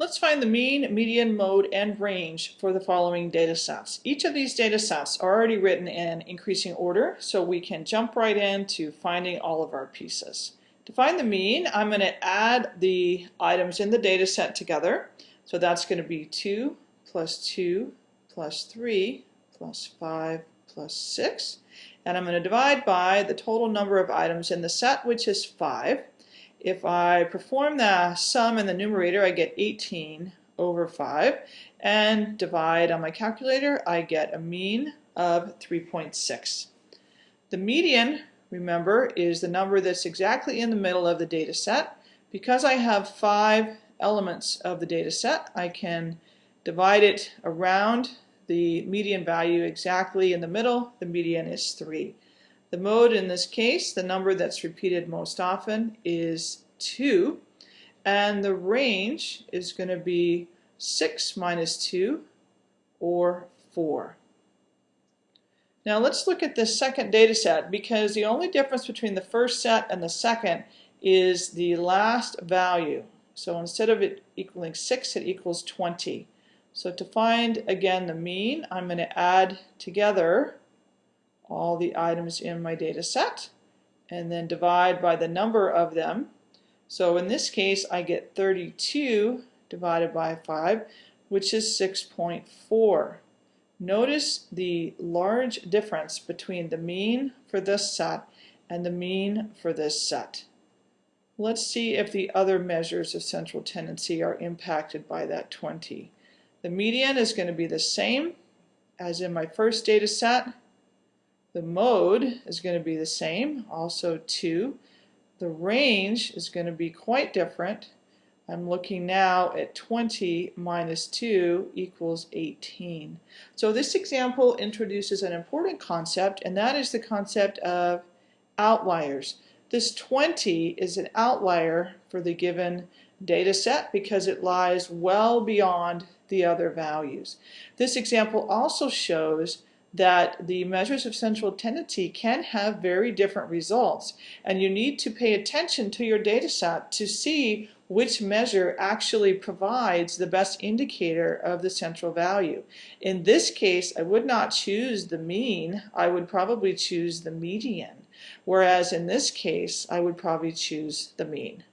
Let's find the mean, median, mode, and range for the following data sets. Each of these data sets are already written in increasing order, so we can jump right into finding all of our pieces. To find the mean, I'm going to add the items in the data set together. So that's going to be 2 plus 2 plus 3 plus 5 plus 6. And I'm going to divide by the total number of items in the set, which is 5. If I perform the sum in the numerator, I get 18 over 5. And divide on my calculator, I get a mean of 3.6. The median, remember, is the number that's exactly in the middle of the data set. Because I have five elements of the data set, I can divide it around the median value exactly in the middle. The median is 3. The mode in this case, the number that's repeated most often, is 2. And the range is going to be 6 minus 2, or 4. Now let's look at this second data set because the only difference between the first set and the second is the last value. So instead of it equaling 6, it equals 20. So to find, again, the mean, I'm going to add together all the items in my data set and then divide by the number of them. So in this case I get 32 divided by 5 which is 6.4. Notice the large difference between the mean for this set and the mean for this set. Let's see if the other measures of central tendency are impacted by that 20. The median is going to be the same as in my first data set the mode is going to be the same, also 2. The range is going to be quite different. I'm looking now at 20 minus 2 equals 18. So this example introduces an important concept, and that is the concept of outliers. This 20 is an outlier for the given data set because it lies well beyond the other values. This example also shows that the measures of central tendency can have very different results and you need to pay attention to your data set to see which measure actually provides the best indicator of the central value. In this case, I would not choose the mean, I would probably choose the median, whereas in this case, I would probably choose the mean.